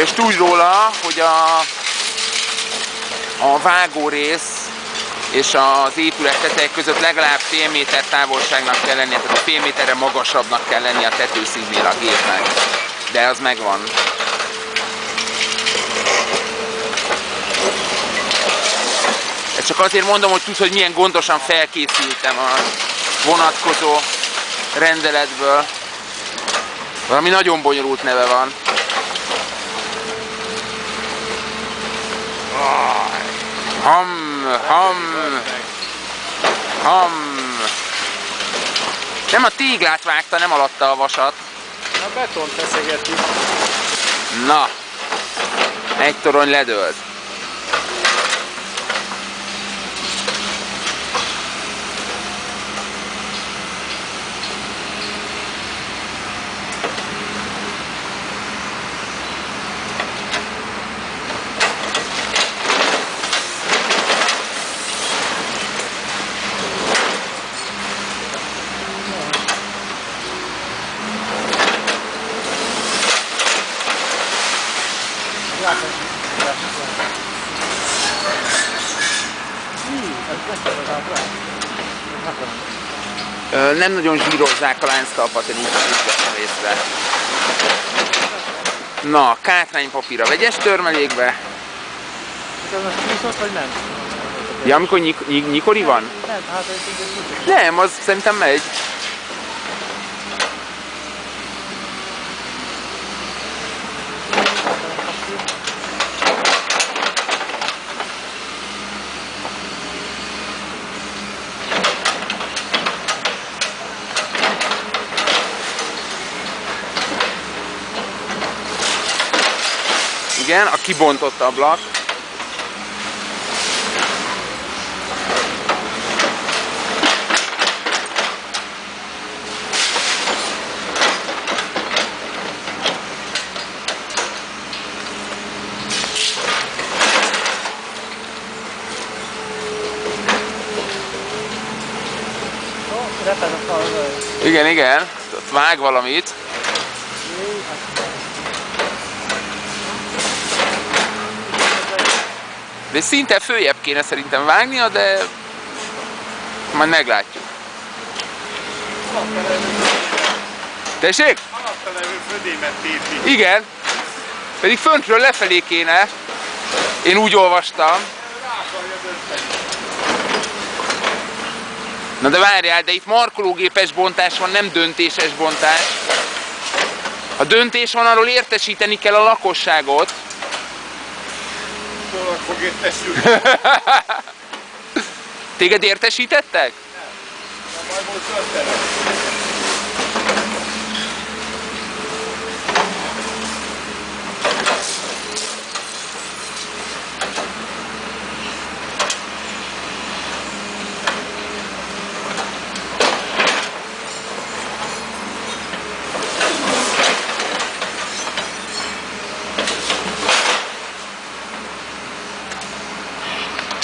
És tudj róla, hogy a, a vágó rész és az épület tetejek között legalább fél méter távolságnak kell lennie, tehát fél méterre magasabbnak kell lennie a tetőszínnél a gépnek. De az megvan. Ezt csak azért mondom, hogy tudsz, hogy milyen gondosan felkészültem a vonatkozó rendeletből. Valami nagyon bonyolult neve van. Ham, ham, ham. Nem a téglát vágta, nem alatta a vasat. A betont feszegeti. Na, egy torony ledőlt. Nem nagyon zsírozzák a lánctalpat, én úgy vettem észre. Na, kátránypapír a vegyes törmelékbe. Ez most csúszott, vagy nem? Ja, amikor nyik, nyik, nyikori van? Nem, hát ez. Nem, az szerintem megy. Igen, a kibontott ablak. Igen, igen, ott vág valamit. De szinte följebb kéne szerintem vágnia, de majd meglátjuk. Tessék? Igen. Pedig föntről lefelé kéne. Én úgy olvastam. Na de várjál, de itt markológépes bontás van, nem döntéses bontás. Ha döntés van, arról értesíteni kell a lakosságot. Hol fog értesülni? Téged értesítettek? Na majd most.